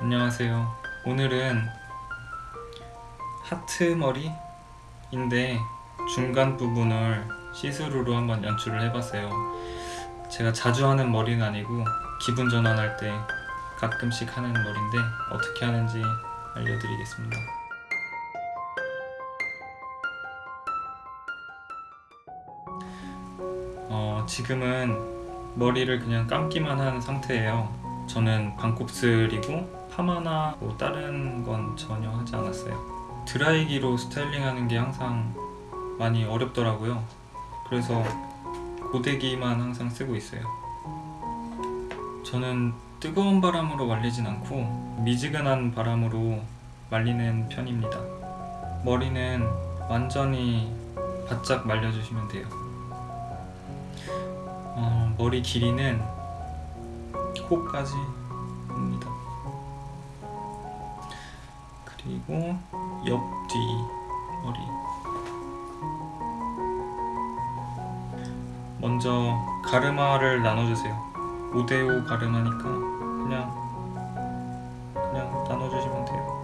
안녕하세요. 오늘은 하트 머리인데 중간 부분을 시스루로 한번 연출을 해봤어요. 제가 자주 하는 머리는 아니고 기분 전환할 때 가끔씩 하는 머리인데 어떻게 하는지 알려드리겠습니다. 어, 지금은 머리를 그냥 감기만 한 상태예요. 저는 반곱슬이고 파마나 뭐 다른 건 전혀 하지 않았어요. 드라이기로 스타일링하는 게 항상 많이 어렵더라고요. 그래서 고데기만 항상 쓰고 있어요. 저는 뜨거운 바람으로 말리진 않고 미지근한 바람으로 말리는 편입니다. 머리는 완전히 바짝 말려주시면 돼요. 어, 머리 길이는 코까지 그리고 옆 뒤 머리. 먼저 가르마를 나눠주세요. 5대5 가르마니까 그냥 그냥 나눠주시면 돼요.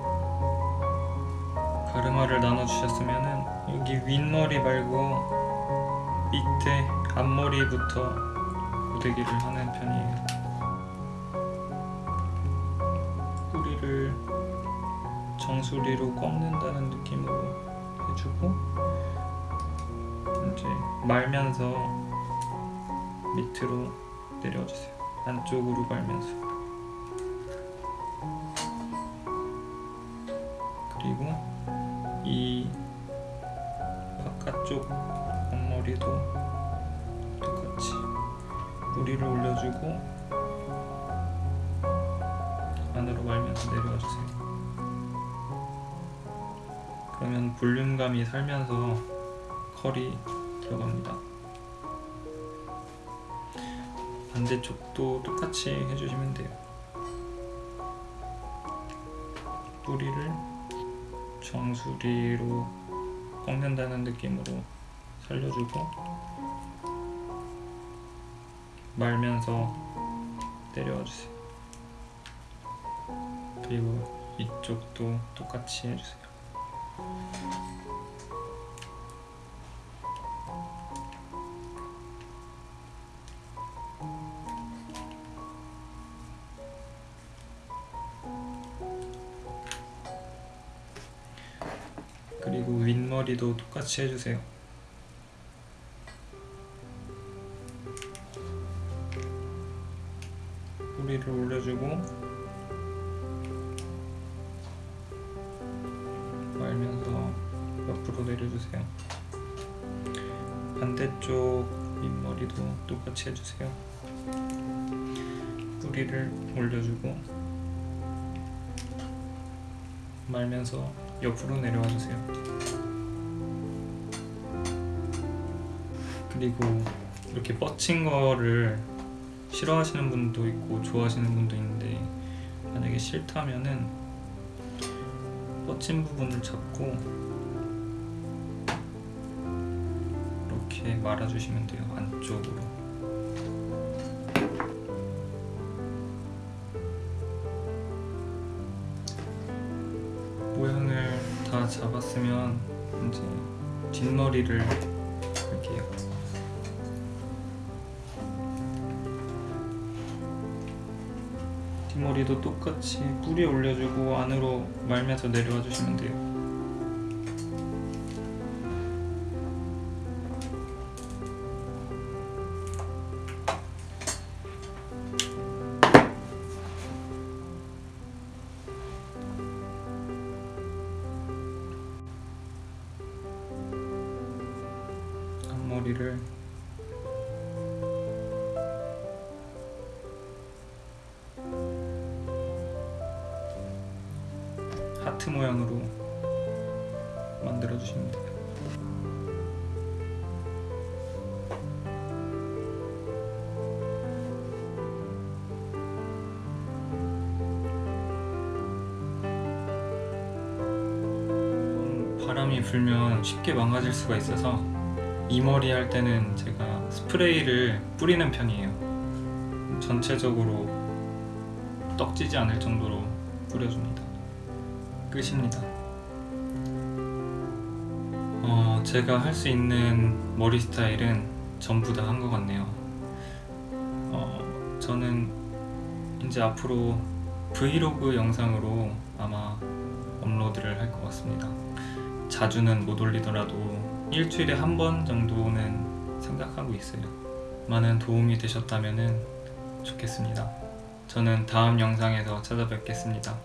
가르마를 나눠주셨으면은 여기 윗머리 말고 밑에 앞머리부터 고데기를 하는 편이에요. 뿌리를 정수리로 꺾는다는 느낌으로 해주고 이제 말면서 밑으로 내려주세요. 안쪽으로 말면서 그리고 이 바깥쪽 앞머리도 똑같이 뿌리를 올려주고 안으로 말면서 내려와주세요. 그러면 볼륨감이 살면서 컬이 들어갑니다. 반대쪽도 똑같이 해주시면 돼요. 뿌리를 정수리로 꺾는다는 느낌으로 살려주고 말면서 내려와 주세요. 그리고 이쪽도 똑같이 해주세요. 그리고 윗머리도 똑같이 해주세요. 뿌리를 올려주고 내려주세요. 반대쪽 윗머리도 똑같이 해주세요. 뿌리를 올려주고 말면서 옆으로 내려와 주세요. 그리고 이렇게 뻗친 거를 싫어하시는 분도 있고 좋아하시는 분도 있는데 만약에 싫다면은 뻗친 부분을 잡고 이렇게 말아주시면 돼요 안쪽으로 모양을 다 잡았으면 이제 뒷머리를 할게요. 뒷머리도 똑같이 뿌리 올려주고 안으로 말면서 내려와 주시면 돼요. 앞머리를 하트 모양으로 만들어 주시면 돼요. 음, 바람이 불면 쉽게 망가질 수가 있어서 이 머리 할 때는 제가 스프레이를 뿌리는 편이에요. 전체적으로 떡지지 않을 정도로 뿌려줍니다. 끝입니다. 어, 제가 할 수 있는 머리 스타일은 전부 다 한 것 같네요. 어, 저는 이제 앞으로 브이로그 영상으로 아마 업로드를 할 것 같습니다. 자주는 못 올리더라도 일주일에 한 번 정도는 생각하고 있어요. 많은 도움이 되셨다면 좋겠습니다. 저는 다음 영상에서 찾아뵙겠습니다.